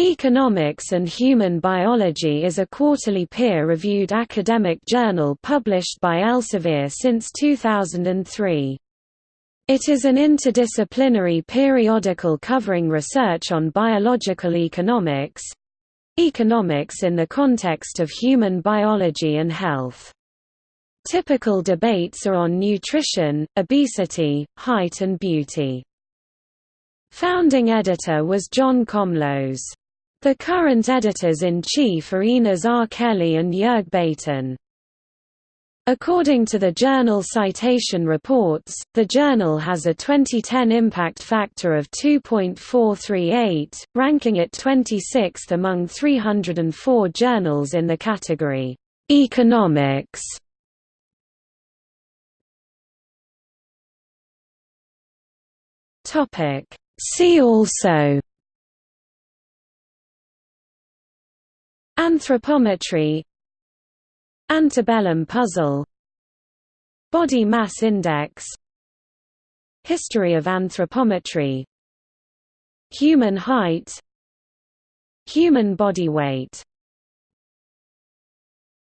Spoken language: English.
Economics and Human Biology is a quarterly peer-reviewed academic journal published by Elsevier since 2003. It is an interdisciplinary periodical covering research on biological economics—economics in the context of human biology and health. Typical debates are on nutrition, obesity, height and beauty. Founding editor was John Komlos. The current editors-in-chief are Inas R. Kelly and Jörg Baten. According to the journal Citation Reports, the journal has a 2010 impact factor of 2.438, ranking it 26th among 304 journals in the category, "'Economics". See also Anthropometry Antebellum puzzle Body mass index History of anthropometry Human height Human body weight